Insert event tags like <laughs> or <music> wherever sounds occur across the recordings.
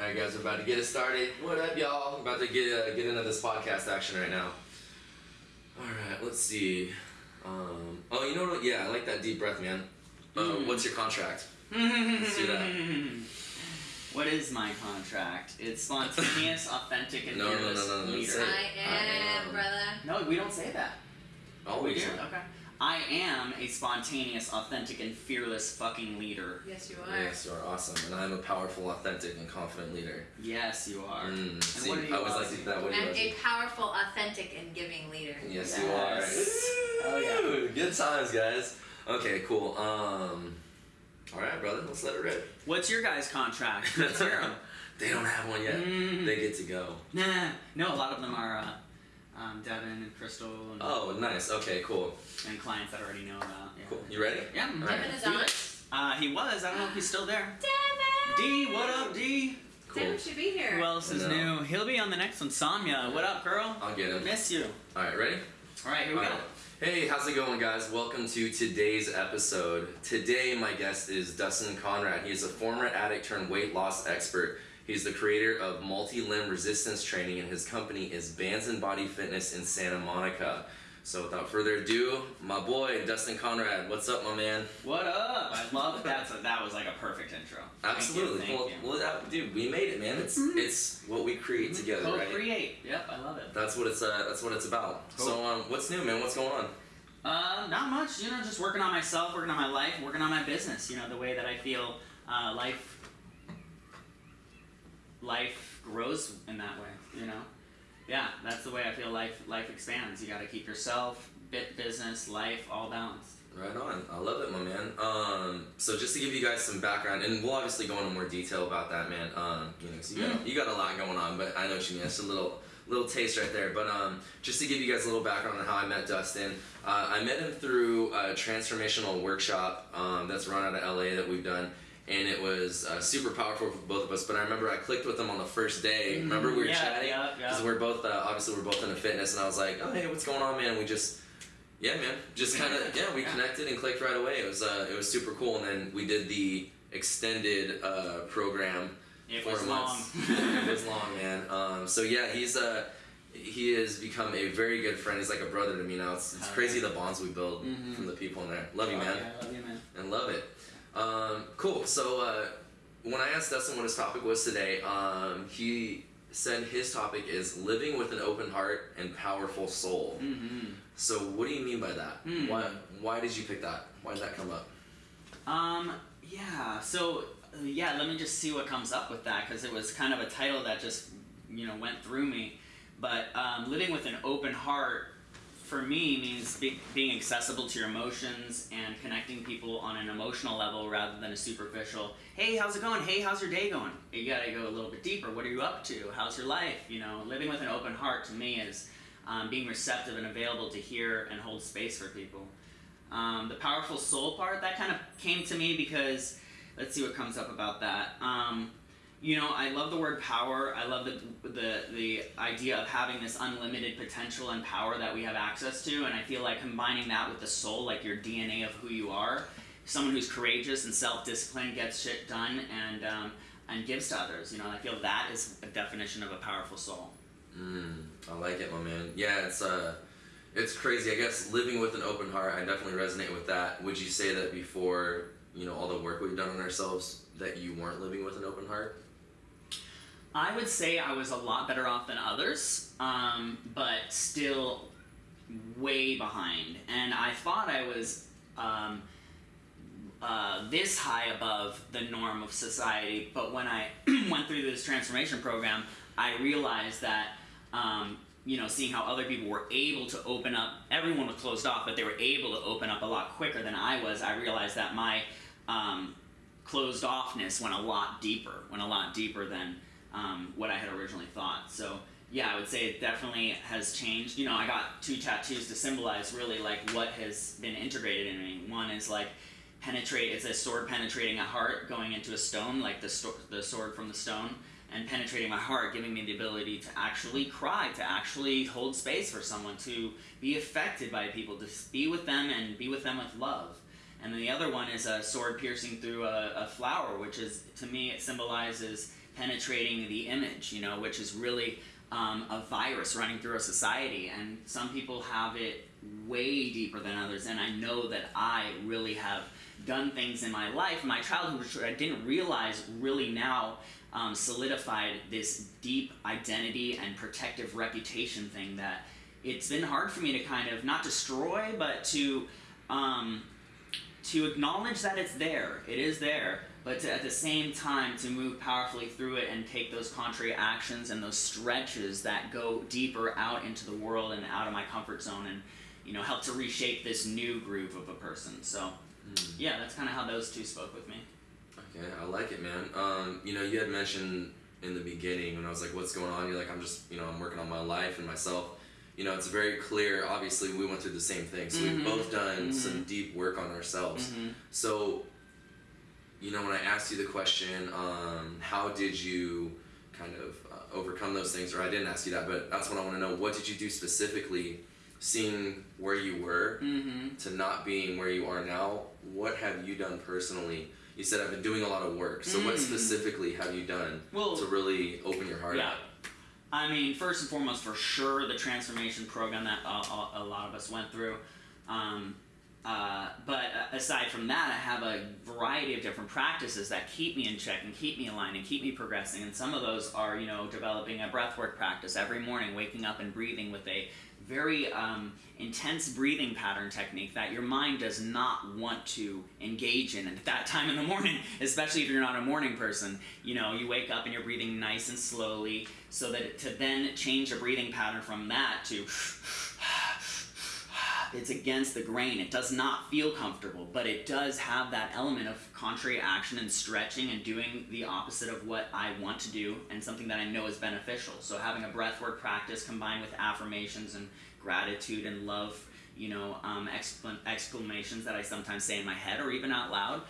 All right, guys, we're about to get it started. What up, y'all? I'm about to get uh, get into this podcast action right now. All right, let's see. Um, oh, you know what? Yeah, I like that deep breath, man. Uh, Mm. What's your contract? Let's do that. What is my contract? It's spontaneous, authentic, and No, no, no, fearless no, no, leader. I am, brother. No, we don't say that. Oh we do? Okay. I am a spontaneous, authentic, and fearless fucking leader. Yes, you are. Yes, you are awesome, and I'm a powerful, authentic, and confident leader. Yes, you are. Mm, see, what are you, I always like that. What are you, I'm a powerful, authentic, and giving leader. Yes, you are. Oh, yeah. Ooh, Good times, guys. Okay, cool. Um, all right, brother, let's let it rip. What's your guys' contract? Let's hear 'em. They don't have one yet. Mm. They get to go. Nah, no, a lot of them are uh, um, Devin and Crystal and, Oh, nice. Okay, cool. and clients that I already know about. Yeah. Cool. You ready? Yeah. All right. Devin is Do on. Uh, he was. I don't know if he's still there. Devin! D, what up, D? Cool. Devin should be here. Who else is new? He'll be on the next one. Samya, what up, girl? I'll get him. Miss you. All right, ready? All right, here we All go. right. Hey, how's it going, guys? Welcome to today's episode. Today, my guest is Dustin Conrad. He is a former addict turned weight loss expert. He's the creator of multi limb resistance training, and his company is Bands and Body Fitness in Santa Monica. So, without further ado, my boy Dustin Conrad. What's up, my man? What up? I love that's a, that was like a perfect intro. Absolutely. Thank you. well, Thank you. well, that, dude, we made it, man. It's Mhm. it's what we create together, right? Co-create. Yep, I love it. That's what it's uh, that's what it's about. Cool. So, um, what's new, man? What's going on? Uh, not much. You know, just working on myself, working on my life, working on my business. You know, the way that I feel uh, life life grows in that way. You know, yeah, that's the way I feel life life expands. You got to keep yourself, bit business, life all balanced. Right on. I love it, my man. Um, so just to give you guys some background, and we'll obviously go into more detail about that, man. Um, you know, 'cause you got you got a lot going on, but I know what you mean. That's a little little taste right there. But um, just to give you guys a little background on how I met Dustin, uh, I met him through a transformational workshop um, that's run out of LA that we've done. And it was uh, super powerful for both of us. But I remember I clicked with him on the first day. Remember we were Mm-hmm. yeah, chatting yeah, because yeah. we're both uh, obviously we're both into fitness, and I was like, oh hey, what's going on, man? We just yeah, man. Just kind of yeah, we Yeah. connected and clicked right away. It was uh, it was super cool, and then we did the extended uh, program. It Four was long. months. <laughs> it was long, man. Um, so yeah, he's uh, he has become a very good friend. He's like a brother to me now. It's, it's Oh, crazy the bonds we build Mhm. from the people in there. Love you, Oh, man, yeah, love you, man. and love it. Um, cool. So uh, when I asked Dustin what his topic was today, um, he said his topic is living with an open heart and powerful soul. Mm-hmm. So what do you mean by that? Hmm. Why why did you pick that? Why did that come up? Um, yeah, so, uh, yeah, let me just see what comes up with that, because it was kind of a title that just, you know, went through me. But um, living with an open heart, for me, means be- being accessible to your emotions and connecting people on an emotional level rather than a superficial, hey, how's it going? Hey, how's your day going? You gotta go a little bit deeper. What are you up to? How's your life? You know, living with an open heart to me is um, being receptive and available to hear and hold space for people. Um, the powerful soul part that kind of came to me because let's see what comes up about that. Um, you know, I love the word power. I love the, the the idea of having this unlimited potential and power that we have access to, and I feel like combining that with the soul, like your DNA of who you are, someone who's courageous and self-disciplined, gets shit done, and um, and gives to others. You know, I feel that is a definition of a powerful soul. Mm, I like it, my man. Yeah, it's uh, it's crazy. I guess living with an open heart, I definitely resonate with that. Would you say that before you know all the work we've done on ourselves, that you weren't living with an open heart? I would say I was a lot better off than others, um, but still way behind. And I thought I was um, uh, this high above the norm of society, but when I <clears throat> went through this transformation program, I realized that. Um, you know, seeing how other people were able to open up, everyone was closed off, but they were able to open up a lot quicker than I was. I realized that my um, closed offness went a lot deeper, went a lot deeper than um, what I had originally thought. So yeah, I would say it definitely has changed. You know, I got two tattoos to symbolize really like what has been integrated in me. One is like penetrate. It's a sword penetrating a heart, going into a stone, like the sto- the sword from the stone, and penetrating my heart, giving me the ability to actually cry, to actually hold space for someone, to be affected by people, to be with them and be with them with love. And then the other one is a sword piercing through a, a flower, which is to me it symbolizes penetrating the image, you know, which is really um, a virus running through our society. And some people have it way deeper than others. And I know that I really have done things in my life, my childhood, which I didn't realize really now um, solidified this deep identity and protective reputation thing that it's been hard for me to kind of not destroy, but to um, to acknowledge that it's there. It is there, but to, at the same time to move powerfully through it and take those contrary actions and those stretches that go deeper out into the world and out of my comfort zone and you know help to reshape this new groove of a person. So yeah, that's kind of how those two spoke with me. Okay, I like it, man. Um, you know, you had mentioned in the beginning when I was like, "What's going on?" You're like, "I'm just, you know, I'm working on my life and myself." You know, it's very clear. Obviously, we went through the same thing, so Mhm. we've both done Mhm. some deep work on ourselves. Mhm. So, you know, when I asked you the question, um, how did you kind of uh, overcome those things? Or I didn't ask you that, but that's what I want to know. What did you do specifically, seeing where you were Mm-hmm. to not being where you are now? What have you done personally? You said I've been doing a lot of work. So, what Mm. specifically have you done Well, to really open your heart yeah. up? I mean, first and foremost, for sure, the transformation program that uh, a, a lot of us went through. Um, uh, but uh, aside from that, I have a variety of different practices that keep me in check and keep me aligned and keep me progressing. And some of those are, you know, developing a breathwork practice every morning, waking up and breathing with a very um, intense breathing pattern technique that your mind does not want to engage in And at that time in the morning, <laughs> especially if you're not a morning person. You know, you wake up and you're breathing nice and slowly, so that to then change a breathing pattern from that to <laughs> it's against the grain. It does not feel comfortable, but it does have that element of contrary action and stretching and doing the opposite of what I want to do and something that I know is beneficial. So having a breathwork practice combined with affirmations and gratitude and love, you know, um, exclam- exclamations that I sometimes say in my head or even out loud.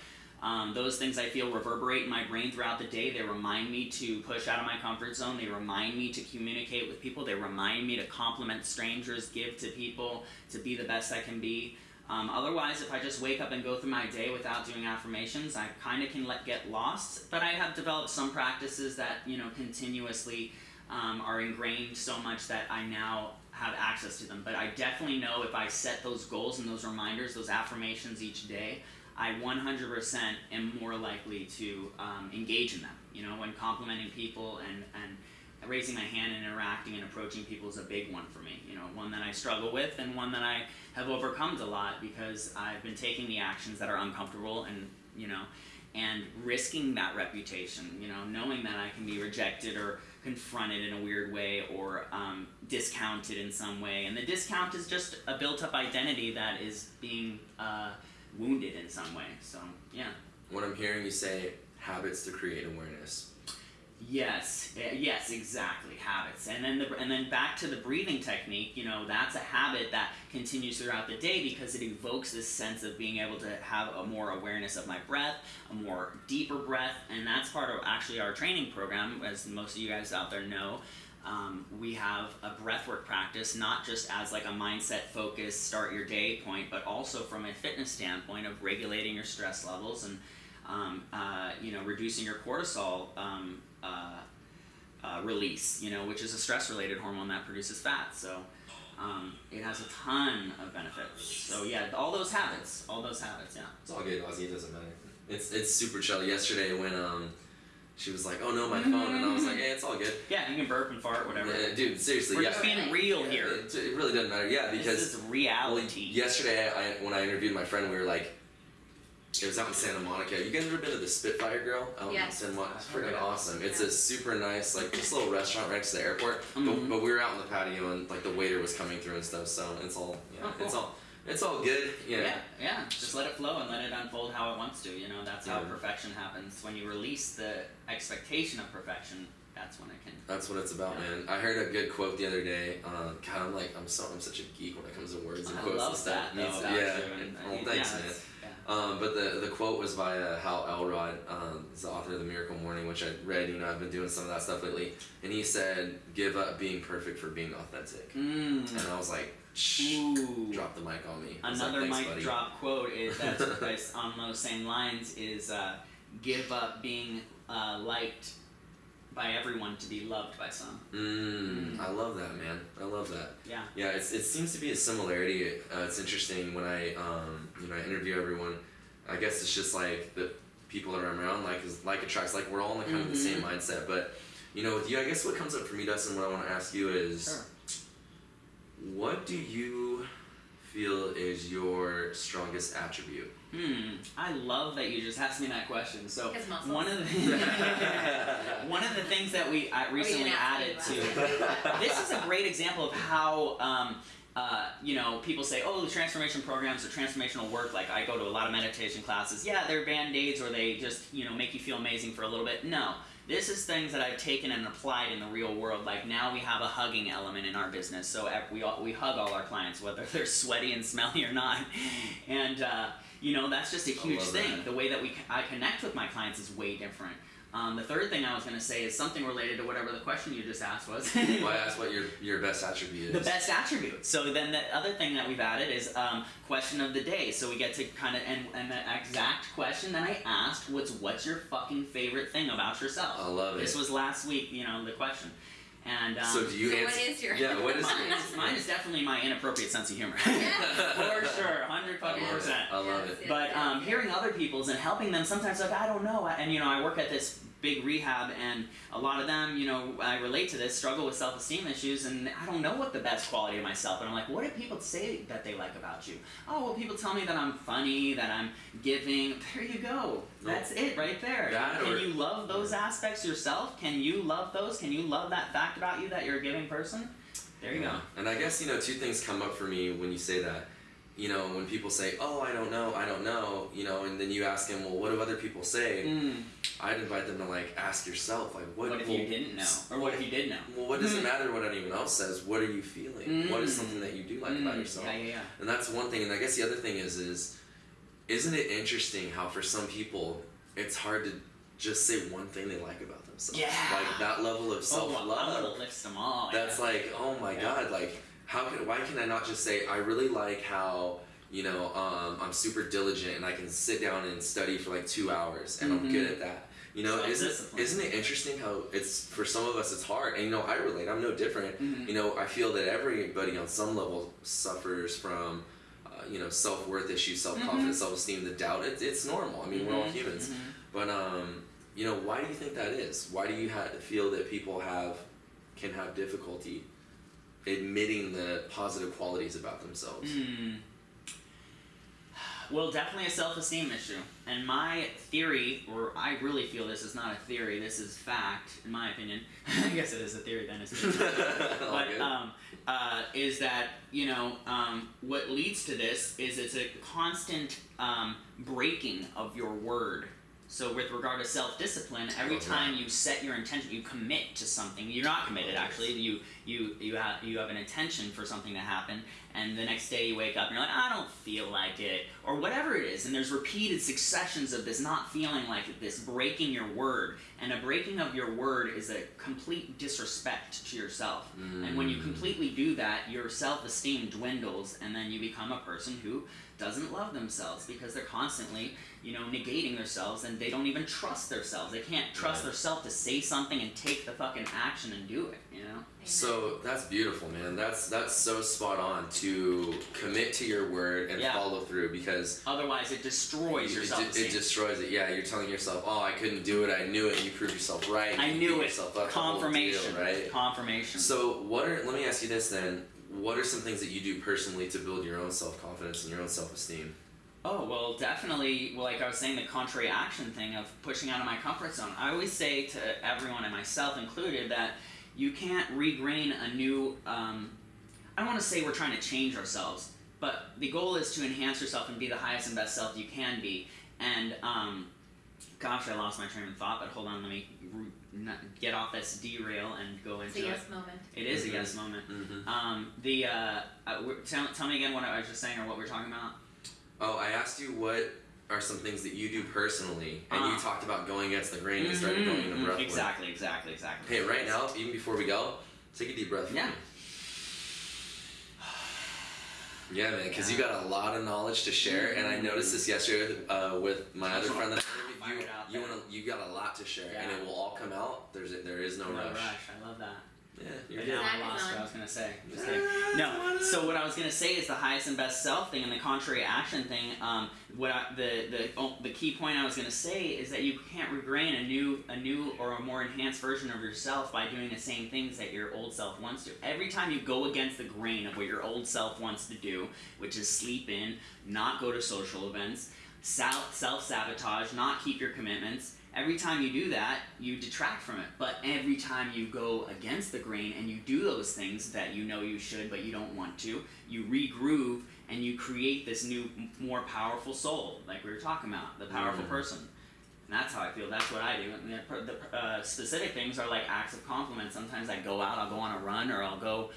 Um, those things I feel reverberate in my brain throughout the day. They remind me to push out of my comfort zone. They remind me to communicate with people. They remind me to compliment strangers, give to people, to be the best I can be. Um, otherwise, if I just wake up and go through my day without doing affirmations, I kind of can let get lost. But I have developed some practices that you know continuously um, are ingrained so much that I now have access to them. But I definitely know if I set those goals and those reminders, those affirmations each day, I 100% am more likely to um, engage in them. You know, when complimenting people and, and raising my hand and interacting and approaching people is a big one for me. You know, one that I struggle with and one that I have overcome a lot because I've been taking the actions that are uncomfortable and, you know, and risking that reputation, you know, knowing that I can be rejected or confronted in a weird way or um, discounted in some way. And the discount is just a built up identity that is being uh, wounded in some way. So, yeah. What I'm hearing you say, habits to create awareness. Yes, eh, yes, exactly. Habits, and then the and then back to the breathing technique. You know, that's a habit that continues throughout the day because it evokes this sense of being able to have a more awareness of my breath, a more deeper breath, and that's part of actually our training program. As most of you guys out there know, um, we have a breathwork practice, not just as like a mindset focus, start your day point, but also from a fitness standpoint of regulating your stress levels and um, uh, you know reducing your cortisol um, uh, uh, release, you know, which is a stress-related hormone that produces fat. So um, it has a ton of benefits. So yeah, all those habits, all those habits, yeah. It's all good, Ozzy. It doesn't matter. It's it's super chill. Yesterday when um, she was like, "Oh no, my phone," and I was like, "Hey, it's all good." Yeah, you can burp and fart, whatever. Yeah, dude, seriously, We're yeah. just being real Yeah, here. It, it really doesn't matter. Yeah, because this is well, reality. yesterday I, when I interviewed my friend, we were like, it was out in Santa Monica. You guys ever been to the Spitfire Grill out Yes. in Santa Monica? It's freaking of it. awesome. It's Yeah. a super nice, like just a little restaurant right next to the airport. Mhm. But, but we were out in the patio and like the waiter was coming through and stuff. So it's all yeah, Oh, cool. it's all it's all good. Yeah. yeah, yeah. Just let it flow and let it unfold how it wants to. You know, that's how Yeah. perfection happens. When you release the expectation of perfection, that's when it can. That's what it's about, man. I heard a good quote the other day. Uh, God, I'm like, I'm so, I'm such a geek when it comes to words and I quotes and stuff. that though. Yeah. and- well, and- thanks, yeah, man. yeah. Um, but the the quote was by uh, Hal Elrod, um, he's the author of the Miracle Morning, which I read. You know, I've been doing some of that stuff lately, and he said, "Give up being perfect for being authentic." Mm. And I was like, Ooh. drop the mic on me. Another like, mic buddy. drop quote is <laughs> that's, on those same lines is uh, give up being uh, liked by everyone to be loved by some. Mm, I love that, man. I love that. Yeah. Yeah, it's, it seems to be a similarity. Uh, it's interesting when I, um, you know, I interview everyone. I guess it's just like the people that I'm around, like is like attracts. Like we're all in the kind of the same mindset. But you know, with you, I guess what comes up for me, Dustin, what I want to ask you is, Sure. What do you feel is your strongest attribute? Hmm. I love that you just asked me that question. So one of the <laughs> one of the things that we I recently didn't ask me added to <laughs> this is a great example of how um, uh, you know people say oh the transformation programs or transformational work like I go to a lot of meditation classes yeah they're band aids or they just you know make you feel amazing for a little bit no this is things that I've taken and applied in the real world. Like now we have a hugging element in our business, so we all, we hug all our clients, whether <laughs> they're sweaty and smelly or not, and uh, you know that's just a huge thing. that. The way that we I connect with my clients is way different. Um, the third thing I was going to say is something related to whatever the question you just asked was. well, I asked what your your best attribute is. The best attribute. So then the other thing that we've added is um, question of the day. So we get to kind of and, and the exact question that I asked was, "What's your fucking favorite thing about yourself?" I love it. This was last week. You know the question. And um, so do you So answer? what is your- Yeah, <laughs> what is mine, is, mine is definitely my inappropriate sense of humor. Yeah. <laughs> For sure, hundred fucking percent. I love it. But um, hearing other people's and helping them sometimes like I don't know and you know I work at this big rehab and a lot of them you know I relate to this struggle with self esteem issues and I don't know what the best quality of myself and I'm like what do people say that they like about you? Oh well people tell me that I'm funny that I'm giving. There you go. That's it right there. That can or- you love those aspects yourself? Can you love those? Can you love that fact about you that you're a giving person? There you go. And I guess you know two things come up for me when you say that. You know, when people say, "Oh, I don't know, I don't know," you know, and then you ask them, "Well, what do other people say?" Mm, I'd invite them to like ask yourself, like, "What?" what if well, you didn't know or what if you did know Well, what does it matter what anyone else says? What are you feeling? What is Mm. something that you do like about Mm, yourself? yeah yeah yeah And that's one thing. And I guess the other thing is, is isn't it interesting how for some people it's hard to just say one thing they like about themselves? Yeah. Like that level of self Oh, love. I'm gonna list them all. That's yeah. like, oh my god, like how can why can I not just say I really like how you know um, I'm super diligent and I can sit down and study for like two hours and I'm Mhm. good at that. You know, isn't isn't it interesting how it's for some of us it's hard and you know I relate. I'm no different. Mhm. You know, I feel that everybody on some level suffers from. Uh, you know, self worth issues, self confidence, self esteem, the doubt. It, it's normal. I mean, we're all Mhm, humans. mhm. But um, you know, why do you think that is? Why do you ha- feel that people have can have difficulty admitting the positive qualities about themselves? Hmm. Well, definitely a self-esteem issue. And my theory, or I really feel this is not a theory, this is fact, in my opinion. <laughs> I guess it is a theory then, isn't it? <laughs> But um, uh, is that you know um, what leads to this is it's a constant um, breaking of your word. So with regard to self-discipline, every that. time you set your intention, you commit to something. You're not committed actually. You you you have you have an intention for something to happen, and the next day you wake up and you're like, I don't feel like it, or whatever it is. And there's repeated successions of this not feeling like it, this breaking your word. And a breaking of your word is a complete disrespect to yourself. And when you Mm. completely do that, your self esteem dwindles, and then you become a person who doesn't love themselves because they're constantly, you know, negating themselves and they don't even trust themselves. They can't trust Right. themselves to say something and take the fucking action and do it, you know? So that's beautiful, man. That's that's so spot on to commit to your word and Yeah. follow through because Otherwise, it destroys your it, self de- it destroys it. Yeah, you're telling yourself, "Oh, I couldn't do it. I knew it." You prove yourself right. I you knew beat it. Yourself up, Confirmation. deal, right? Confirmation. So, what are? Let me ask you this then. What are some things that you do personally to build your own self confidence and your own self esteem? Oh, well, definitely, like I was saying, the contrary action thing of pushing out of my comfort zone. I always say to everyone, and myself included, that you can't regrain a new. Um, I don't want to say we're trying to change ourselves, but the goal is to enhance yourself and be the highest and best self you can be. And, um, gosh, I lost my train of thought, but hold on, let me not get off this derail and go It's into a it. moment. It is Mhm. a yes moment. Mm-hmm. Um, the uh, uh, tell, tell me again what I was just saying or what we're talking about. Oh, I asked you what are some things that you do personally, and Ah. you talked about going against the grain and started going into Mhm, breath work. Exactly, exactly, exactly. Okay, right now, even before we go, take a deep breath. Yeah. Yeah, man, because you got a lot of knowledge to share, and I noticed this yesterday uh, with my other friend that I Fire interviewed. it out You, you want to, you got a lot to share, and it will all come out. There's, a, there is no, No rush. I love that. Yeah, you're now I That is lost what. I was gonna say. Just Yeah, No. So what I was gonna say is the highest and best self thing and the contrary action thing. Um, what I, the the oh, the key point I was gonna say is that you can't regrain a new a new or a more enhanced version of yourself by doing the same things that your old self wants to. Every time you go against the grain of what your old self wants to do, which is sleep in, not go to social events, self self sabotage, not keep your commitments. Every time you do that, you detract from it. But every time you go against the grain and you do those things that you know you should but you don't want to, you regroove and you create this new, more powerful soul, like we were talking about, the powerful Mm. person. And that's how I feel. That's what I do. And the, the uh, specific things are like acts of compliment. Sometimes I go out, I'll go on a run, or I'll go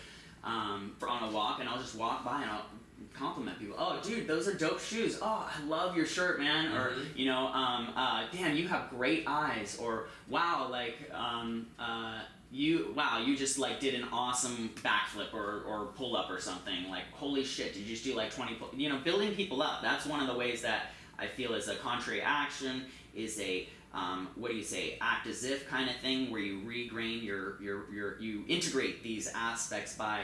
um, for on a walk, and I'll just walk by and I'll compliment people. Oh, dude, those are dope shoes. Oh, I love your shirt, man. Or Mhm. you know, um, uh, damn, you have great eyes. Or wow, like um, uh, you, wow, you just like did an awesome backflip or or pull up or something. Like holy shit, did you just do like twenty? Pull-? You know, building people up. That's one of the ways that I feel is a contrary action. Is a um, what do you say? Act as if kind of thing, where you regrain your your your you integrate these aspects by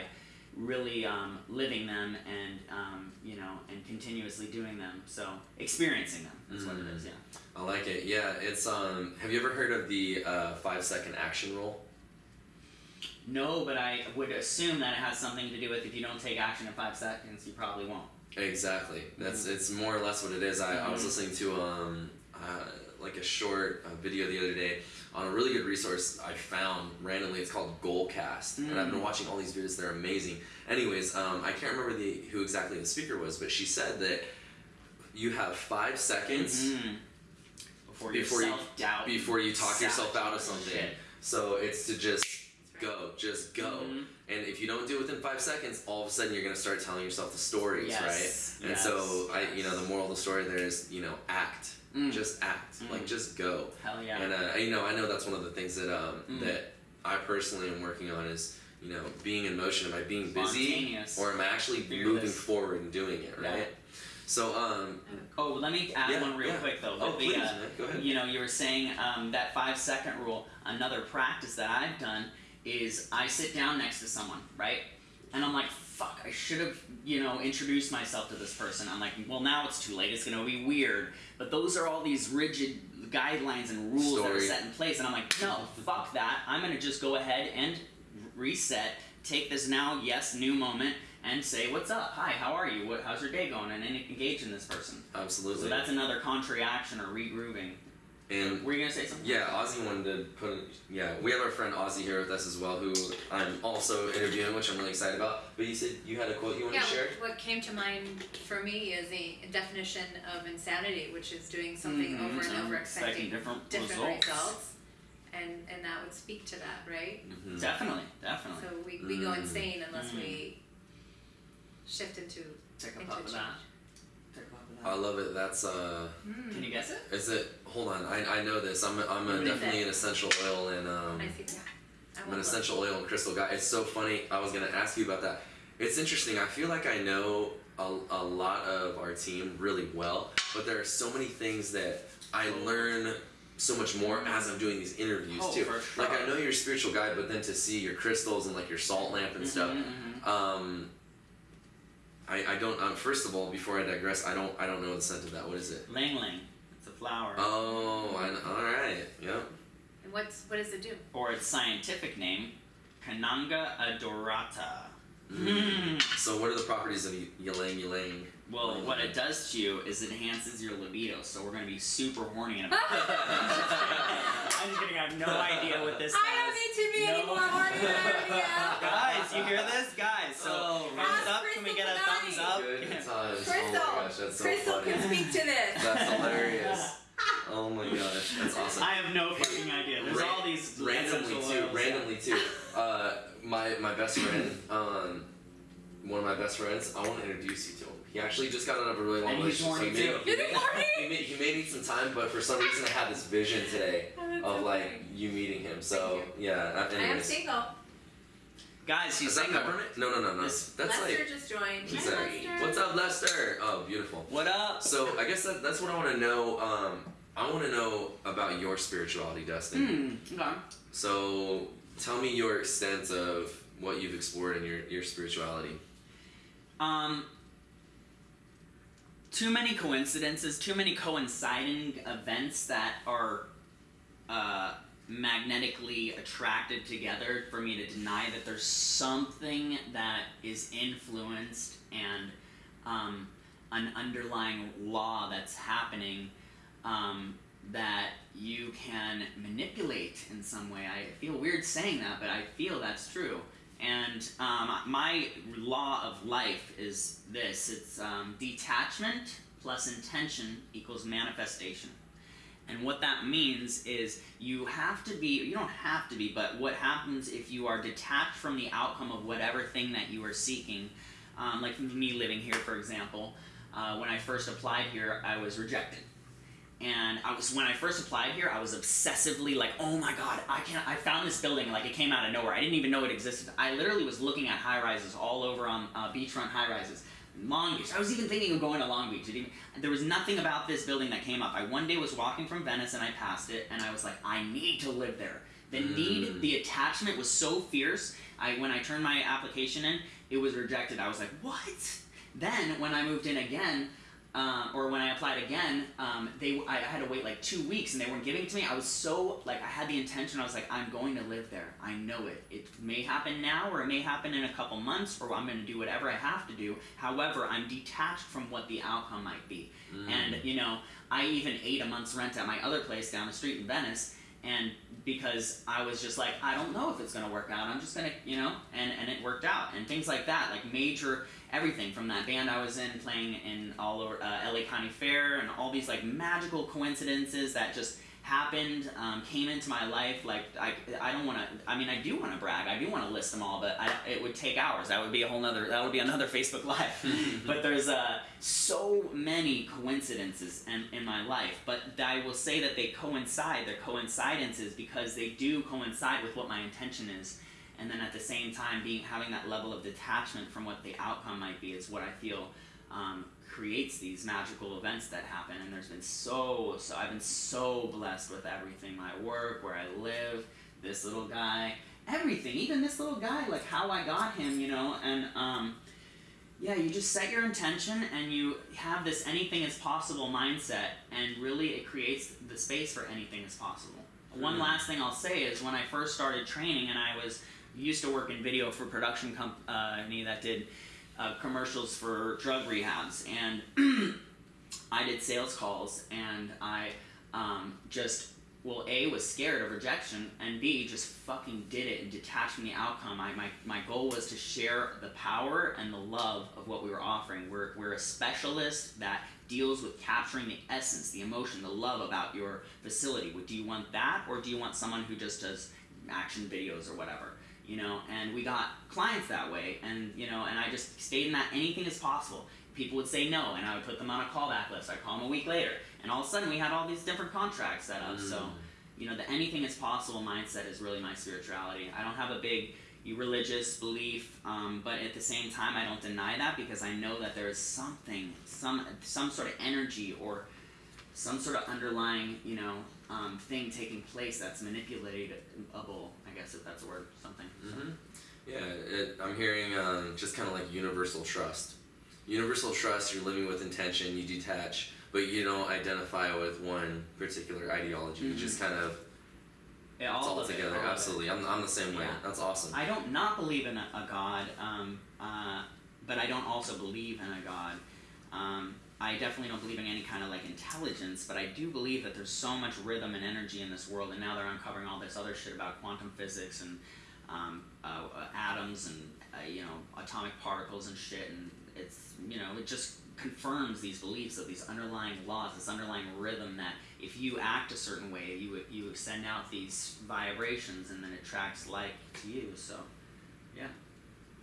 really um, living them and um, you know and continuously doing them so experiencing them that's what it is yeah I like it. Yeah, it's um. Have you ever heard of the uh, five second action rule? no but i would assume that it has something to do with if you don't take action in five seconds you probably won't Exactly. That's it's more or less what it is. I, I was Mhm. listening to um uh, like a short uh, video the other day on a really good resource I found randomly. It's called Goalcast, and I've been Mm. watching all these videos. They're amazing. Anyways, um, I can't remember the who exactly the speaker was, but she said that you have five seconds Mhm. before, Before you- before you talk yourself out of something. shit. So it's to just go, just go. Mhm. And if you don't do it within five seconds, all of a sudden you're gonna start telling yourself the stories, Yes, right? And yes, so I, you know, the moral of the story there is, you know, act, Mm. just act, Mm. like just go. hell yeah And uh, you know, I know that's one of the things that um, Mm. that I personally am working on is, you know, being in motion. Am I being busy, or am I actually Fearless. moving forward and doing it, Yeah. right? So um, oh let me add Yeah, one real yeah. quick though oh please, the, uh, go ahead. you know, you were saying um, that five second rule. Another practice that I've done is I sit down next to someone, right? And I'm like, fuck, I should have, you know, introduced myself to this person. I'm like, well, now it's too late. It's gonna be weird. But those are all these rigid guidelines and rules that are set in place. And I'm like, no, fuck that. I'm gonna just go ahead and reset. Take this now, yes, new moment, and say, what's up? Hi, how are you? What, how's your day going? And then engage in this person. Absolutely. So that's another contrary action or regrooving. And Were you gonna say something? Yeah, Ozzy wanted to put. In, yeah, we have our friend Ozzy here with us as well, who I'm also interviewing, which I'm really excited about. But you said you had a quote you wanted Yeah, to share. what came to mind for me is the definition of insanity, which is doing something Mhm, over and over, expecting expecting different, different results. results. And and that would speak to that, right? Mhm. Definitely, definitely. So we, we go Mm. insane unless Mm. we shift into Take a into puff of change. that. Take a puff of I love it. That's uh, Mm. Can you guess it? is it? Hold on, I, I know this. I'm a, I'm a definitely an essential oil and um, I see. Yeah. I I'm an want essential oil and crystal guy. It's so funny. I was gonna ask you about that. It's interesting. I feel like I know a, a lot of our team really well, but there are so many things that I learn so much more as I'm doing these interviews Oh, too. for sure. Like I know you're a spiritual guy, but then to see your crystals and like your salt lamp and stuff. Mhm, mhm. Um, I, I don't. Um, first of all, before I digress, I don't I don't know the scent of that. What is it? Ylang ylang. It's a flower. Oh, I, all right. Yep. And what's what does it do? Or its scientific name, Cananga odorata. Mm. So what are the properties of y- ylang ylang? Well, what it does to you is it enhances your libido, so we're gonna be super horny in about <laughs> I'm just kidding, I have no idea what this I don't need to be No. any more horny than I am. <laughs> Guys, you hear this? Guys, so Oh, thumbs Ask up, can we get a tonight. thumbs up? Crystal, oh gosh, so Crystal funny. can speak to this. That's hilarious. <laughs> Oh my gosh, that's awesome. I have no fucking idea. There's Ran- all these randomly essential too. oils. Randomly too. Uh, my my best friend, um, one of my best friends. I want to introduce you to him. He actually just got out of a really long And he's so horny he may, too. He Is he horny? <laughs> he may, he may need some time, but for some reason I had this vision today <laughs> Oh, of so like funny. you meeting him. So yeah. uh, I am Anyways, single. Guys, she's Is single. peppermint? No, no, no, no. This- That's Lester like. just joined. Who's Hi, that? Lester. What's up, Lester? Oh, beautiful. What up? So I guess that, that's what I want to know. Um, I want to know about your spirituality, Dustin. Hmm. Okay. So tell me your extent of what you've explored in your, your spirituality. Um, too many coincidences, too many coinciding events that are uh, magnetically attracted together for me to deny that there's something that is influenced and um, an underlying law that's happening um, that you can manipulate in some way. I feel weird saying that, but I feel that's true. And um, my law of life is this it's um, detachment plus intention equals manifestation. And what that means is you have to be, you don't have to be, but what happens if you are detached from the outcome of whatever thing that you are seeking? Um, like me living here, for example, uh, when I first applied here, I was rejected. And I was when I first applied here, I was obsessively like, "Oh my god, I can I found this building like it came out of nowhere. I didn't even know it existed. I literally was looking at high rises all over on uh, beachfront high rises, Long Beach. I was even thinking of going to Long Beach. It even, there was nothing about this building that came up. I one day was walking from Venice and I passed it, and I was like, I need to live there. The need, Mm. the attachment was so fierce. I when I turned my application in, it was rejected. I was like, what? Then when I moved in again, um, or when I applied again, um, they I had to wait like two weeks and they weren't giving it to me. I was so like I had the intention. I was like, I'm going to live there. I know it. It may happen now, or it may happen in a couple months, or I'm going to do whatever I have to do. However, I'm detached from what the outcome might be. Mm. And you know, I even ate a month's rent at my other place down the street in Venice, and because I was just like, I don't know if it's gonna work out. I'm just gonna, you know, and and it worked out, and things like that, like major everything from that band I was in, playing in all over uh, LA County Fair, and all these like magical coincidences that just happened, um, came into my life. Like I, I don't want to. I mean, I do want to brag. I do want to list them all, but I, it would take hours. That would be a whole nother. That would be another <laughs> Facebook Live. <laughs> but there's uh, so many coincidences in, in my life. But I will say that they coincide. They're coincidences because they do coincide with what my intention is. And then at the same time, being having that level of detachment from what the outcome might be is what I feel um, creates these magical events that happen. And there's been so so I've been so blessed with everything, my work, where I live, this little guy, everything, even this little guy, like how I got him, you know, and um, yeah, you just set your intention and you have this anything is possible mindset, and really it creates the space for anything is possible. One Mhm. last thing I'll say is when I first started training, and I was used to work in video for production company that did uh, commercials for drug rehabs, and <clears throat> I did sales calls, and I um, just well, a was scared of rejection, and b just fucking did it and detached from the outcome. I my my goal was to share the power and the love of what we were offering. We're we're a specialist that deals with capturing the essence, the emotion, the love about your facility. Do you want that, or do you want someone who just does action videos or whatever? You know, and we got clients that way, and you know, and I just stayed in that anything is possible. People would say no, and I would put them on a callback list. I'd call them a week later, and all of a sudden we had all these different contracts set up. So, Mm. you know, the anything is possible mindset is really my spirituality. I don't have a big religious belief, um, but at the same time, I don't deny that because I know that there is something, some some sort of energy or some sort of underlying, you know, um, thing taking place that's manipulatable. I guess if that's a word, something. So. hmm Yeah, it, I'm hearing um, just kind of like universal trust. Universal trust, you're living with intention, you detach, but you don't identify with one particular ideology. You Mhm. just kind of, Yeah, it's all all of it, together. all. Absolutely. I'm, I'm the same way. Yeah. That's awesome. I don't not believe in a, a God, um, uh, but I don't also believe in a God. Um, I definitely don't believe in any kind of like intelligence, but I do believe that there's so much rhythm and energy in this world, and now they're uncovering all this other shit about quantum physics and um, uh, uh, atoms and uh, you know atomic particles and shit, and it's you know it just confirms these beliefs of these underlying laws, this underlying rhythm that if you act a certain way, you you send out these vibrations, and then it attracts like to you. So, yeah.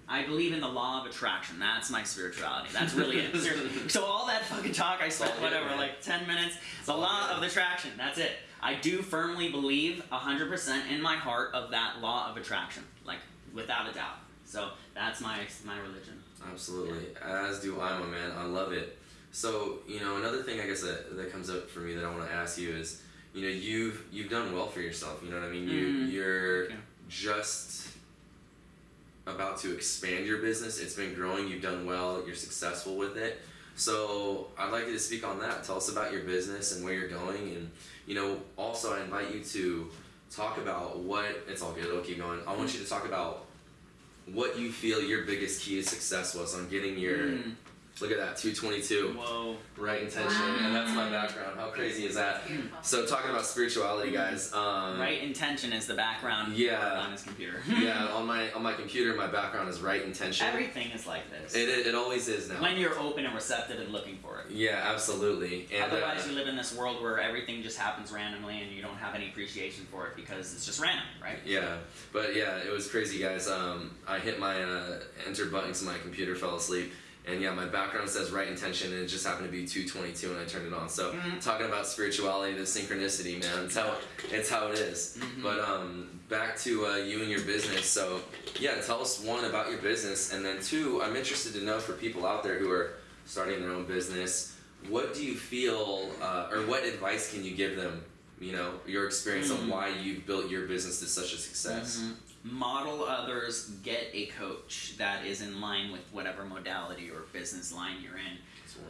I believe in the law of attraction. That's my spirituality. That's really it. Seriously. <laughs> So all that fucking talk I spent whatever like ten minutes. It's the law of attraction. That's it. I do firmly believe hundred percent in my heart of that law of attraction, like without a doubt. So that's my my religion. Absolutely, as do I, my man. I love it. So you know, another thing I guess that, that comes up for me that I want to ask you is, you know, you've you've done well for yourself. You know what I mean? You Mhm. you're you. just about to expand your business. It's been growing. You've done well. You're successful with it. So I'd like you to speak on that. Tell us about your business and where you're going, and you know, also I invite you to talk about what. It's all good. I'll keep going. I want you to talk about what you feel your biggest key to success was on getting your. Mm, Look at that, 222. whoa. Right intention, and that's my background. How crazy is that? So talking about spirituality, guys. Um, right intention is the background yeah. on his computer. <laughs> Yeah, on my on my computer, my background is right intention. Everything is like this. It, it, it always is now. when you're open and receptive and looking for it. yeah, absolutely. And Otherwise, uh, you live in this world where everything just happens randomly and you don't have any appreciation for it because it's just random, right? yeah, but yeah, it was crazy, guys. Um, I hit my uh, enter button so my computer fell asleep. And yeah, my background says right intention, and it just happened to be 222 when I turned it on. So Mhm. talking about spirituality, the synchronicity, man, it's how it's how it is. Mhm. But um, back to uh, you and your business. So yeah, tell us one about your business, and then two, I'm interested to know for people out there who are starting their own business, what do you feel, uh, or what advice can you give them? You know, your experience Mhm. on why you've built your business to such a success. Model others, get a coach that is in line with whatever modality or business line you're in.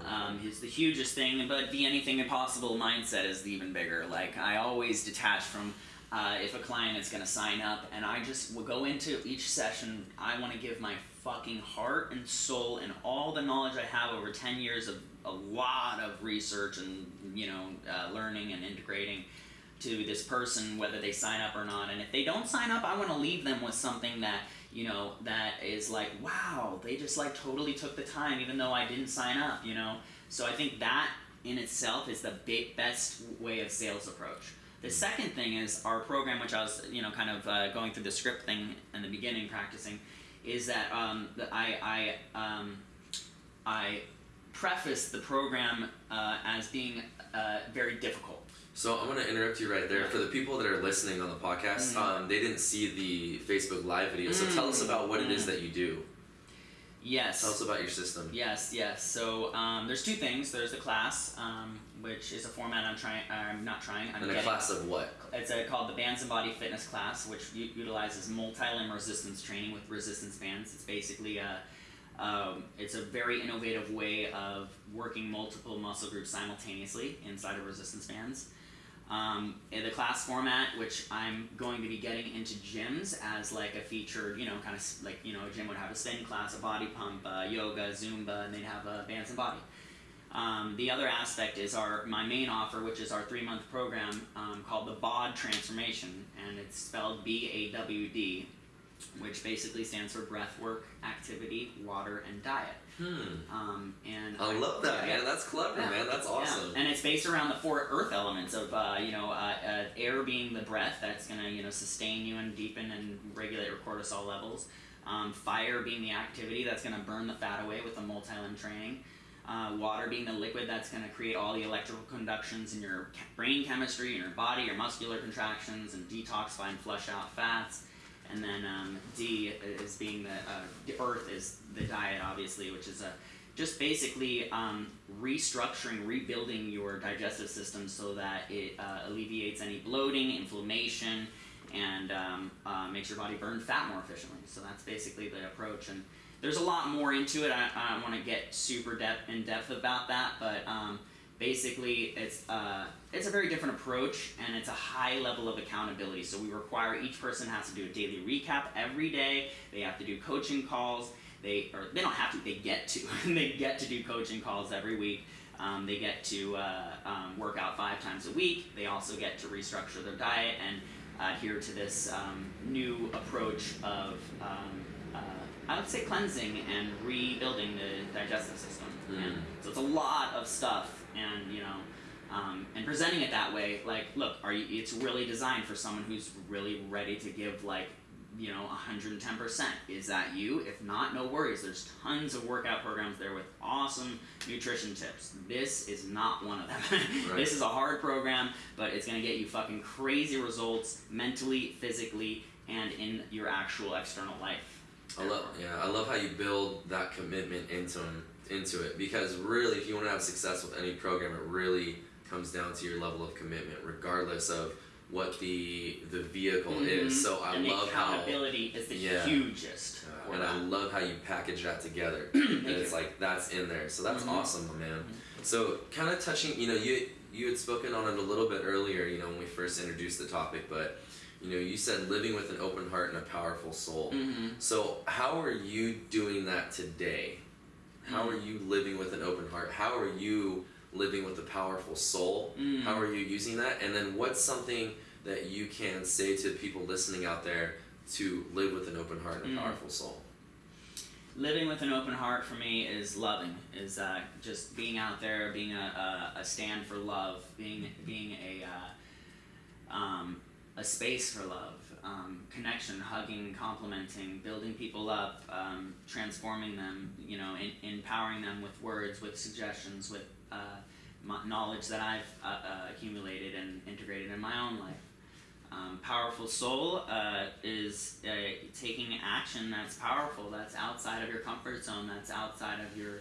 Um, is the hugest thing, but the anything impossible mindset is even bigger. Like I always detach from uh, if a client is going to sign up, and I just will go into each session. I want to give my fucking heart and soul and all the knowledge I have over ten years of a lot of research and you know uh, learning and integrating to this person whether they sign up or not. And if they don't sign up i want to leave them with something that you know that is like wow they just like totally took the time even though i didn't sign up you know? So i think that in itself is the big, best way of sales approach. The second thing is our program which i was you know kind of uh, going through the script thing in the beginning practicing is that um, i i um, i preface the program uh, as being uh, very difficult So I'm gonna interrupt you right there. For the people that are listening on the podcast, Mhm. um, they didn't see the Facebook Live video. So tell us Mm. about what it is that you do. yes Tell us about your system. Yes, yes. So um, there's two things. There's the class, um, which is a format I'm trying. I'm not trying. I'm And a getting. class of what? It's a, called the Bands and Body Fitness class, which u- utilizes multi-limb resistance training with resistance bands. It's basically a, um, it's a very innovative way of working multiple muscle groups simultaneously inside of resistance bands. Um, in the class format, which I'm going to be getting into gyms as like a featured, you know, kind of like you know, a gym would have a spin class, a body pump, uh, yoga, Zumba, and they'd have a bands and body. Um, the other aspect is our my main offer, which is our three month program um, called the BAWD Transformation, and it's spelled B A W D, which basically stands for breath work, activity, water, and diet. Hmm. Um, and I love that, yeah, man. That's clever, Yeah. man. That's awesome. yeah. And it's based around the four earth elements of, uh, you know, uh, uh, air being the breath that's going to, you know, sustain you and deepen and regulate your cortisol levels. Um, fire being the activity that's going to burn the fat away with the multi-limb training. Uh, water being the liquid that's going to create all the electrical conductions in your brain chemistry, in your body, your muscular contractions, and detoxify and flush out fats. And then um, D is being the, uh, earth is the diet, obviously, which is a just basically um, restructuring, rebuilding your digestive system so that it uh, alleviates any bloating, inflammation, and um, uh, makes your body burn fat more efficiently. So that's basically the approach. And there's a lot more into it. I, I don't want to get super depth in depth about that, but um, basically it's uh, it's a very different approach and it's a high level of accountability. So we require each person has to do a daily recap every day. They have to do coaching calls. They or they don't have to. They get to. <laughs> they get to do coaching calls every week. Um, they get to uh, um, work out five times a week. They also get to restructure their diet and adhere to this um, new approach of um, uh, I would say cleansing and rebuilding the digestive system. Mm. And so it's a lot of stuff, and you know, um, and presenting it that way, like, look, are you? It's really designed for someone who's really ready to give like, you know, 110 percent. Is that you? If not, no worries. There's tons of workout programs there with awesome nutrition tips. This is not one of them. <laughs> Right. This is a hard program, but it's gonna get you fucking crazy results mentally, physically, and in your actual external life. I love yeah, I love how you build that commitment into into it because really, if you want to have success with any program, it really comes down to your level of commitment, regardless of what the the vehicle Mhm. is. So I and love the how accountability is the Yeah. hugest. uh, and I love how you package that together. <clears throat> and it's you. like that's in there. So that's Mhm. awesome, my man. So kind of touching, you know, you you had spoken on it a little bit earlier, you know, when we first introduced the topic, but you know, you said living with an open heart and a powerful soul. Mhm. So how are you doing that today? How are you living with an open heart? How are you living with a powerful soul? Mm. How are you using that? And then what's something that you can say to people listening out there to live with an open heart and a Mm. powerful soul? living with an open heart for me is loving is uh, just being out there being a, a, a stand for love being being a uh, um, a space for love um, connection hugging complimenting building people up um, transforming them you know in, empowering them with words with suggestions with uh, knowledge that I've uh, uh, accumulated and integrated in my own life um, powerful soul uh, is uh, taking action that's powerful, that's outside of your comfort zone, that's outside of your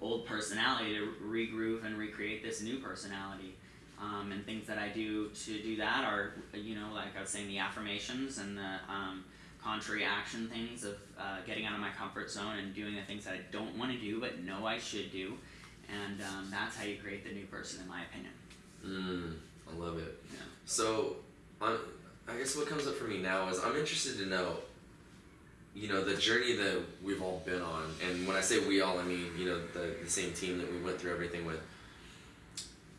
old personality to regroove and recreate this new personality. Um, and things that I do to do that are, you know, like I was saying, the affirmations and the um, contrary action things of uh, getting out of my comfort zone and doing the things that I don't want to do but know I should do. And um, that's how you create the new person, in my opinion. Mm, I love it. Yeah. So, I'm, I guess what comes up for me now is I'm interested to know, you know, the journey that we've all been on. And when I say we all, I mean, you know, the, the same team that we went through everything with.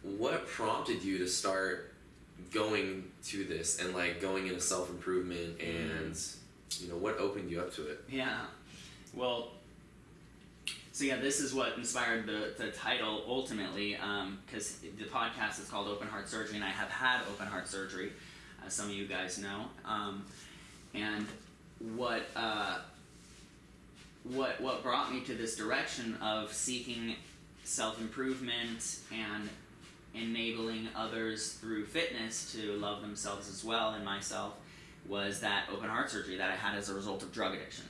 What prompted you to start going to this and like going into self improvement and, you know, what opened you up to it? Yeah. Well, so yeah, this is what inspired the, the title ultimately, because the podcast is called Open Heart Surgery, and I have had open heart surgery, as some of you guys know. Um, and what uh, what what brought me to this direction of seeking self improvement and enabling others through fitness to love themselves as well and myself was that open heart surgery that I had as a result of drug addiction.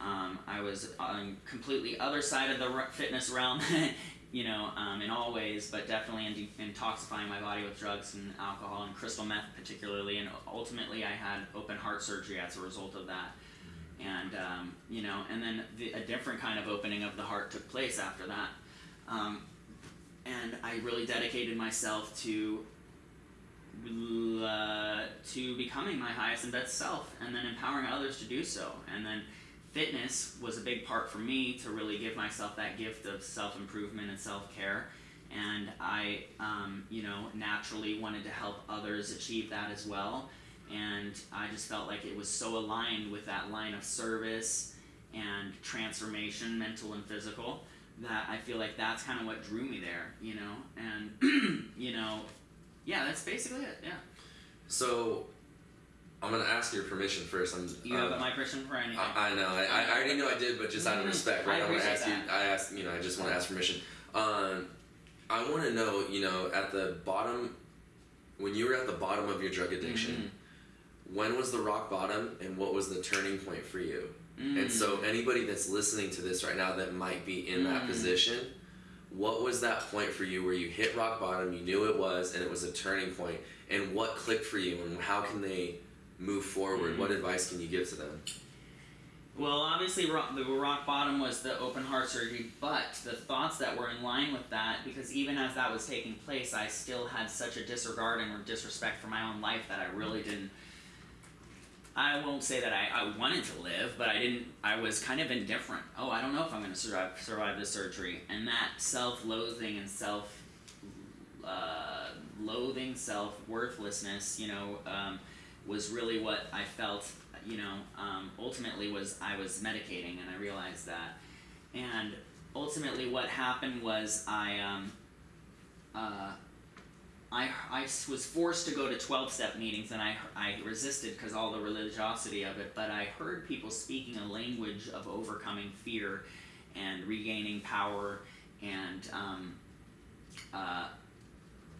Um, I was on completely other side of the fitness realm, <laughs> you know, um, in all ways, but definitely in de- intoxifying my body with drugs and alcohol and crystal meth particularly, and ultimately I had open heart surgery as a result of that. And um, you know, and then the, a different kind of opening of the heart took place after that. And I really dedicated myself to uh, to becoming my highest and best self, and then empowering others to do so. And then fitness was a big part for me to really give myself that gift of self improvement and self care. And I, um, you know, naturally wanted to help others achieve that as well. And I just felt like it was so aligned with that line of service and transformation, mental and physical, that I feel like that's kind of what drew me there, you know. And, <clears throat> you know, yeah, that's basically it. Yeah. So, I'm gonna ask your permission first. I'm, You um, have my permission for anything. I, I know. I, I already knew I did, but just out of Mhm. respect, I right? I, want to ask you. that. I ask you know, I just want to ask permission. Um, I want to know, you know, at the bottom, when you were at the bottom of your drug addiction, when was the rock bottom, and what was the turning point for you? Mm. And so, anybody that's listening to this right now that might be in that Mm. position, what was that point for you where you hit rock bottom, you knew it was, and it was a turning point? point, and what clicked for you, and how can they move forward? Mm. What advice can you give to them? Well, obviously, rock, the rock bottom was the open heart surgery, but the thoughts that were in line with that, because even as that was taking place, I still had such a disregard and disrespect for my own life that I really didn't. I won't say that I, I wanted to live, but I didn't. I was kind of indifferent. Oh, I don't know if I'm going to survive survive this surgery, and that self-loathing and self uh, loathing, self worthlessness, you know, um, was really what I felt. You know, um, ultimately was I was medicating, and I realized that. And ultimately, what happened was I um, uh, I, I was forced to go to 12 step meetings and I, I resisted because all the religiosity of it, but I heard people speaking a language of overcoming fear and regaining power and um, uh,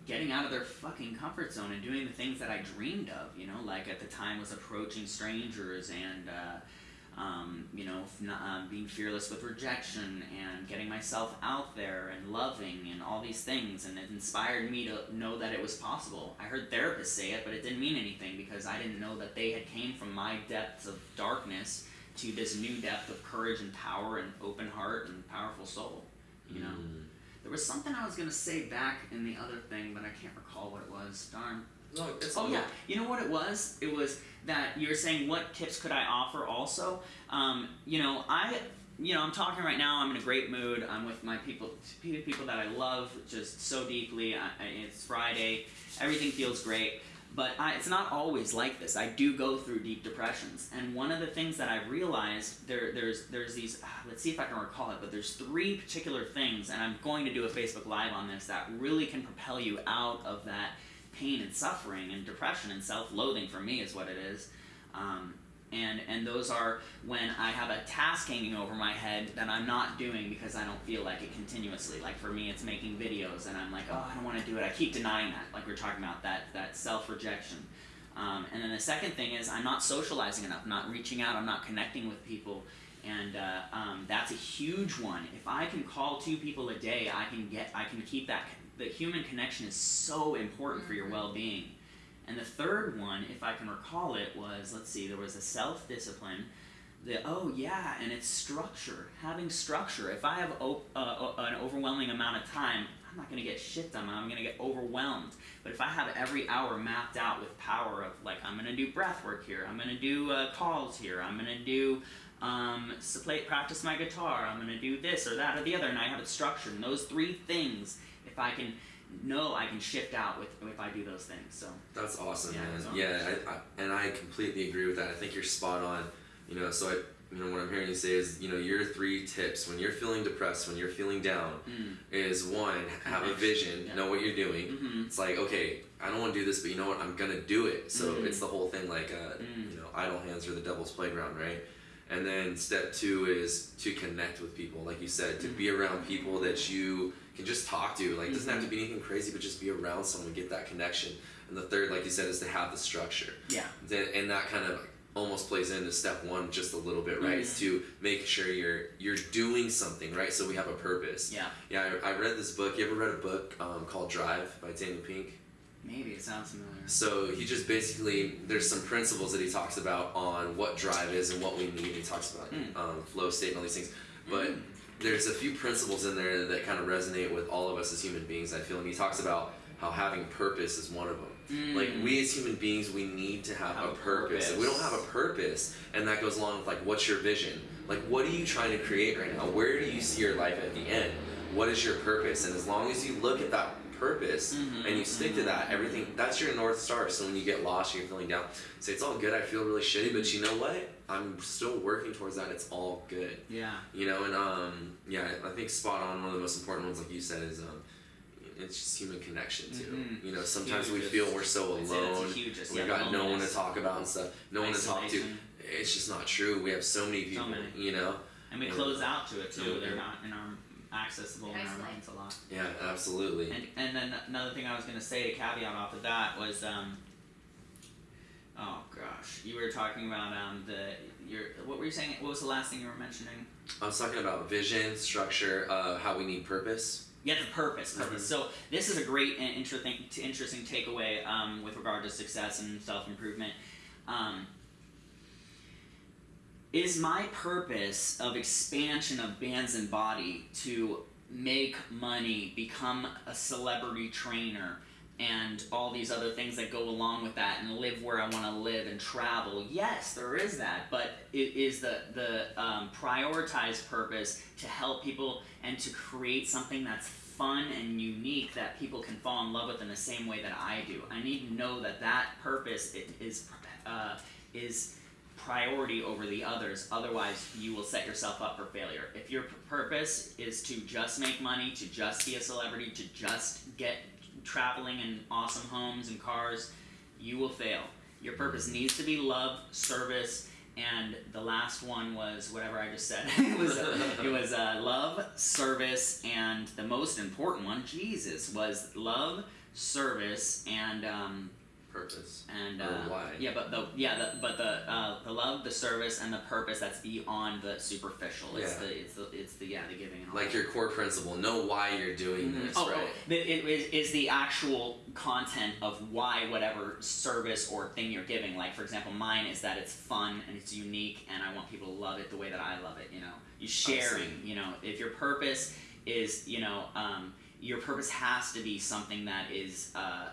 getting out of their fucking comfort zone and doing the things that I dreamed of, you know, like at the time was approaching strangers and uh, um, you know, f- not, um, being fearless with rejection and getting myself out there and loving and all these things. And it inspired me to know that it was possible. I heard therapists say it, but it didn't mean anything because I didn't know that they had came from my depths of darkness to this new depth of courage and power and open heart and powerful soul. You know, Mm. there was something I was gonna say back in the other thing, but I can't recall what it was. Darn. No, it's Oh yeah, you know what it was? It was that you were saying what tips could I offer also. Um, you know, I you know, I'm talking right now. I'm in a great mood. I'm with my people, people that I love just so deeply. I, I, it's Friday. Everything feels great. But I, it's not always like this. I do go through deep depressions, and one of the things that I realized there, there's, there's these. ah, Let's see if I can recall it. But there's three particular things, and I'm going to do a Facebook Live on this that really can propel you out of that pain and suffering and depression and self-loathing. For me, is what it is. Um, and and those are when I have a task hanging over my head that I'm not doing because I don't feel like it continuously. Like for me, it's making videos, and I'm like, oh, I don't want to do it. I keep denying that, like we are talking about that that self rejection. Um, and then the second thing is I'm not socializing enough, I'm not reaching out, I'm not connecting with people, and uh, um, that's a huge one. If I can call two people a day, I can get, I can keep that. The human connection is so important for your Mhm. well-being. And the third one, if I can recall it, was let's see, there was a self discipline. The oh yeah, and it's structure. Having structure. If I have op- uh, an overwhelming amount of time, I'm not gonna get shit done. I'm gonna get overwhelmed. But if I have every hour mapped out with power of like I'm gonna do breath work here, I'm gonna do uh, calls here, I'm gonna do um, play, practice my guitar, I'm gonna do this or that or the other, and I have it structured. And those three things, if I can know, I can shift out with if I do those things. So. That's awesome, Yeah, man. awesome. Yeah, I, I, and I completely agree with that. I think you're spot on. You know, so I, you know, what I'm hearing you say is, you know, your three tips when you're feeling depressed, when you're feeling down, Mm. is one, have a vision, yeah. know what you're doing. Mm-hmm. It's like, okay, I don't want to do this, but you know what? I'm gonna do it. So Mhm. it's the whole thing, like, uh, Mm. you know, idle hands are the devil's playground, right? And then step two is to connect with people, like you said, to be around people that you can just talk to. You. Like, it doesn't have to be anything crazy, but just be around someone, get that connection. And the third, like you said, is to have the structure. Yeah. Then, and that kind of almost plays into step one just a little bit, right? It's to make sure you're you're doing something, right? So we have a purpose. Yeah. Yeah, I, I read this book. You ever read a book um, called Drive by Daniel Pink? Maybe it sounds familiar. So he just basically there's some principles that he talks about on what drive is and what we need. He talks about Mm. um, flow state and all these things, but Mm. There's a few principles in there that kind of resonate with all of us as human beings. I feel, and he talks about how having purpose is one of them. Like Mm. we as human beings, we need to have, Have a purpose. If we don't have a purpose, and that goes along with like, what's your vision? Like, what are you trying to create right now? Where do you see your life at the end? What is your purpose? And as long as you look at that purpose Mhm, and you stick to that, everything that's your north star. So when you get lost, you're feeling down. Say it's all good. I feel really shitty, but you know what? I'm still working towards that. It's all good. Yeah. You know, and um, yeah, I think spot on. One of the most important ones, like you said, is um, it's just human connection too. Mhm. You know, sometimes we feel we're so I'd say that's alone. hugest, We've yeah, got no one to talk about and stuff. No one to talk to. It's just not true. We have so many people. many. You know. And we Yeah. close out to it too. They're not in our accessible in our minds a lot. Yeah, absolutely. And and then another thing I was gonna say to caveat off of that was um. Oh gosh, you were talking about um the your what were you saying? What was the last thing you were mentioning? I was talking about vision, structure, uh, how we need purpose. Yeah, the purpose, purpose. Mhm. So this is a great and interesting, interesting takeaway um, with regard to success and self improvement. Um, is my purpose of expansion of bands and body to make money, become a celebrity trainer, and all these other things that go along with that, and live where I want to live and travel? Yes, there is that, but it is the the um, prioritized purpose to help people and to create something that's fun and unique that people can fall in love with in the same way that I do. I need to know that that purpose is uh, is priority over the others. Otherwise, you will set yourself up for failure. If your purpose is to just make money, to just be a celebrity, to just get traveling in awesome homes and cars, you will fail. Your purpose needs to be love, service, and the last one was whatever I just said. <laughs> it was it was uh, love, service, and the most important one, Jesus, was love, service, and um, Purpose. and uh, why? yeah, but the yeah, the, but the uh, the love, the service, and the purpose that's beyond the superficial. It's Yeah. the it's the it's the yeah the giving and all Like your core principle. Know why you're doing Mhm. this, oh, right? oh, it is, is the actual content of why whatever service or thing you're giving. Like for example, mine is that it's fun and it's unique, and I want people to love it the way that I love it. You know, you sharing. You know, if your purpose is you know um, your purpose has to be something that is. Uh,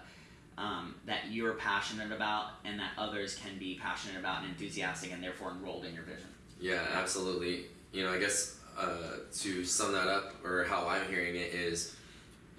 um, that you're passionate about and that others can be passionate about and enthusiastic and therefore enrolled in your vision. Yeah, absolutely. You know, I guess uh, to sum that up, or how I'm hearing it, is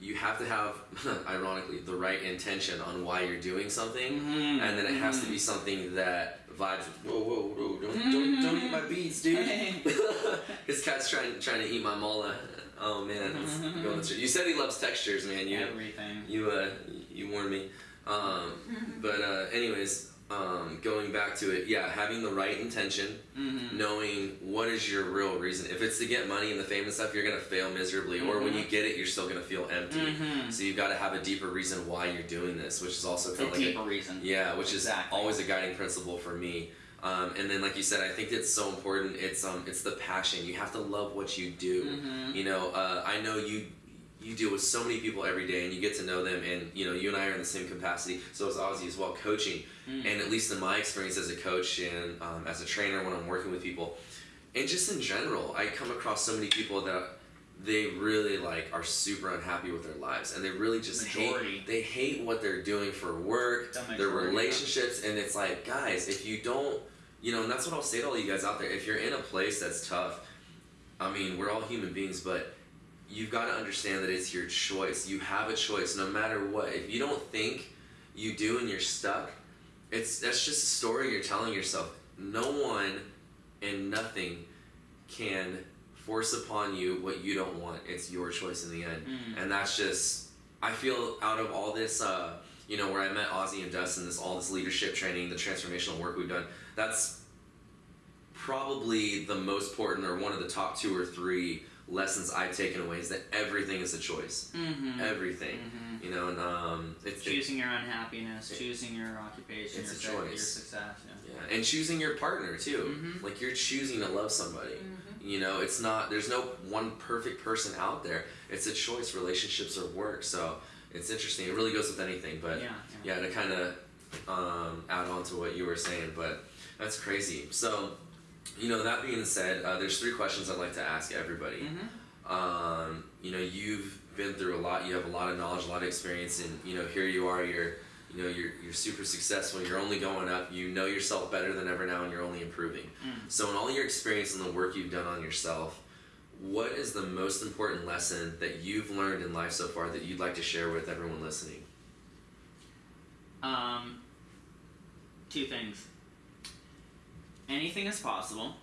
you have to have, <laughs> ironically, the right intention on why you're doing something, Mm-hmm. and then it has to be something that vibes. Whoa, whoa, whoa! Don't, don't, don't eat my beads, dude. <laughs> His <laughs> cat's trying trying to eat my mala. Oh man, it's going through. You said he loves textures, man. You Everything. you uh you warned me. Um, but uh, anyways, um, going back to it, yeah, having the right intention, Mm-hmm. knowing what is your real reason. If it's to get money and the fame and stuff, you're gonna fail miserably. Or when Mhm. you get it, you're still gonna feel empty. Mm-hmm. So you've got to have a deeper reason why you're doing this, which is also kind of like a, deeper reason. yeah, which is always a guiding principle for me. Um, and then, like you said, I think it's so important. It's um, it's the passion. You have to love what you do. Mm-hmm. You know, uh, I know you you deal with so many people every day, and you get to know them. And you know, you and I are in the same capacity. So is Ozzy as well, coaching. Mm. And at least in my experience as a coach and um, as a trainer, when I'm working with people, and just in general, I come across so many people that they really like are super unhappy with their lives, and they really just Majority. hate. They hate what they're doing for work, their relationships, and it's like, guys, if you don't, you know, and that's what I'll say to all you guys out there. If you're in a place that's tough, I mean, we're all human beings, but you've got to understand that it's your choice. You have a choice, no matter what. If you don't think you do and you're stuck, it's that's just a story you're telling yourself. No one and nothing can force upon you what you don't want. It's your choice in the end, Mm. and that's just. I feel out of all this, uh, you know, where I met Ozzy and Dustin, this all this leadership training, the transformational work we've done. That's probably the most important, or one of the top two or three lessons I've taken away is that everything is a choice. Mm-hmm. Everything, Mm-hmm. you know, and um, it's it- Choosing your unhappiness, it- choosing your occupation, it's your, a sec- your choice. success. Yeah. yeah, and choosing your partner too. Mhm. Like you're choosing to love somebody. Mm-hmm. You know, it's not. There's no one perfect person out there. It's a choice. Relationships or work. So it's interesting. It really goes with anything. But yeah. yeah. yeah, to kind of um, add on to what you were saying, but that's crazy. So, you know, that being said, uh, there's three questions I'd like to ask everybody. Mhm. Um, you know, you've been through a lot. You have a lot of knowledge, a lot of experience, and you know, here you are. You're, you know, you're you're super successful. You're only going up. You know yourself better than ever now, and you're only improving. Mm. So, in all your experience and the work you've done on yourself, what is the most important lesson that you've learned in life so far that you'd like to share with everyone listening? Um, two things. Anything is possible,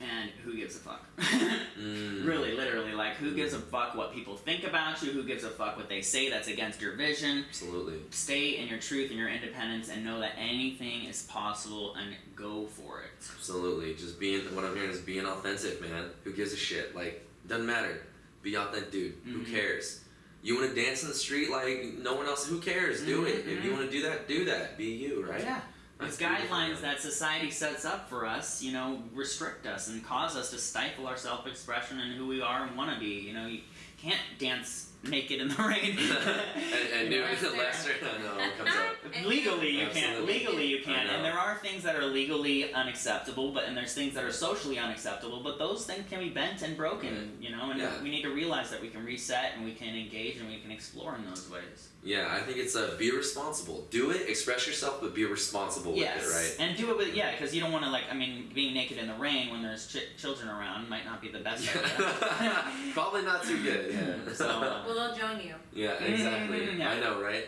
and who gives a fuck? <laughs> Mm. really, literally, like who gives a fuck what people think about you? Who gives a fuck what they say that's against your vision? Absolutely. Stay in your truth and your independence, and know that anything is possible, and go for it. Absolutely. Just being what I'm hearing is being authentic, man. Who gives a shit? Like, doesn't matter. Be authentic, dude. Who Mhm. cares? You want to dance in the street like no one else? Who cares? Do it. If you Mhm. want to do that, do that. Be you, right? Yeah. These guidelines that society sets up for us, you know, restrict us and cause us to stifle our self-expression and who we are and want to be. You know, you can't dance naked in the rain. <laughs> and and new know? Lester, I know comes up. legally you can't legally you can't and there are things that are legally unacceptable but and there's things that are socially unacceptable but those things can be bent and broken you know and Yeah. we need to realize that we can reset and we can engage and we can explore in those ways Yeah, I think it's a be responsible. Do it, express yourself, but be responsible yes with it, right? and do it with yeah because you don't want to like i mean being naked in the rain when there's ch- children around might not be the best <laughs> idea Probably not too good. Yeah. so uh, <laughs> Well, they'll join you. Yeah, exactly. Mhm, yeah. I know, right?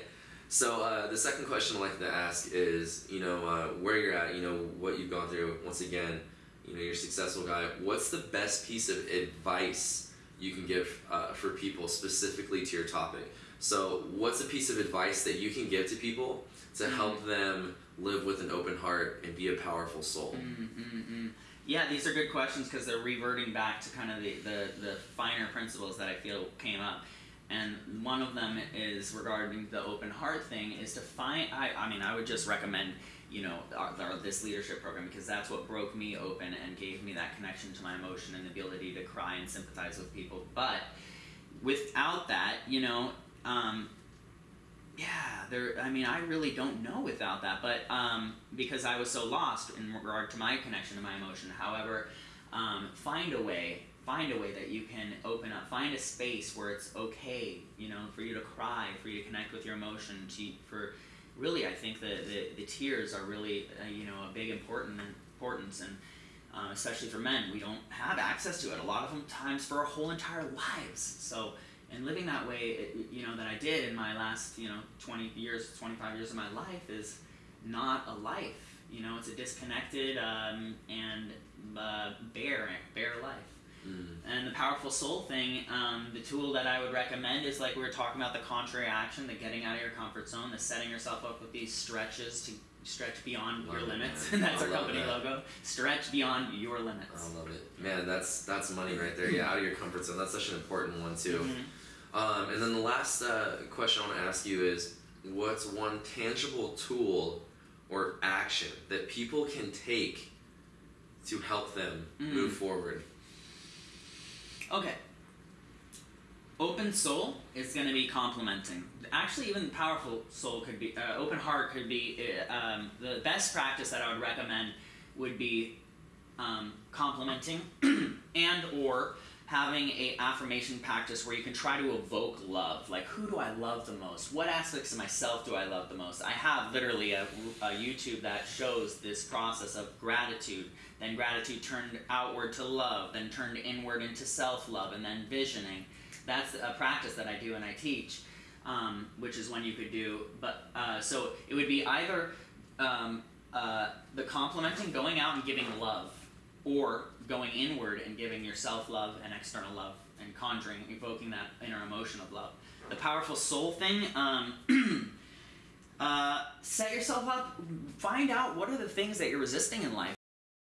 So uh, the second question I'd like to ask is, you know, uh, where you're at, you know, what you've gone through. Once again, you know, you're a successful guy. What's the best piece of advice you can give uh, for people specifically to your topic? So, what's a piece of advice that you can give to people to Mhm. help them live with an open heart and be a powerful soul? Mm, mm, mm. Yeah, these are good questions because they're reverting back to kind of the, the, the finer principles that I feel came up. and one of them is regarding the open heart thing is to find I, I mean I would just recommend you know our, our, this leadership program because that's what broke me open and gave me that connection to my emotion and the ability to cry and sympathize with people but without that you know um, yeah there i mean i really don't know without that but um, because i was so lost in regard to my connection to my emotion. However um, find a way find a way that you can open up. Find a space where it's okay you know for you to cry for you to connect with your emotion. To for really i think the, the, the tears are really uh, you know a big important importance. And um, especially for men we don't have access to it. A lot of them times for our whole entire lives. So and living that way it, you know that i did in my last you know 20 years 25 years of my life is not a life you know it's a disconnected um, and uh, bare bare life Mm. and the powerful soul thing, um, the tool that I would recommend is like we were talking about the contrary action, the getting out of your comfort zone, the setting yourself up with these stretches to stretch beyond your Love limits. <laughs> and that's I our company that. logo. Stretch beyond your limits. I love it, man. That's that's money right there. Yeah, out of your comfort zone. That's such an important one too. Mhm. Um, and then the last uh, question I want to ask you is, what's one tangible tool or action that people can take to help them Mm. move forward? Okay. Open soul is going to be complementing. Actually, even powerful soul could be, uh, open heart could be, uh, um, the best practice that I would recommend would be um, complementing <clears throat> and or having a affirmation practice where you can try to evoke love. Like who do i love the most? What aspects of myself do i love the most? I have literally a, a youtube that shows this process of gratitude. Then gratitude turned outward to love then turned inward into self-love and then visioning. That's a practice that i do and i teach um, which is one you could do but uh, so it would be either um, uh, the complimenting going out and giving love or going inward and giving yourself love and external love and conjuring, evoking that inner emotion of love. The powerful soul thing, um, <clears throat> uh, set yourself up, find out what are the things that you're resisting in life.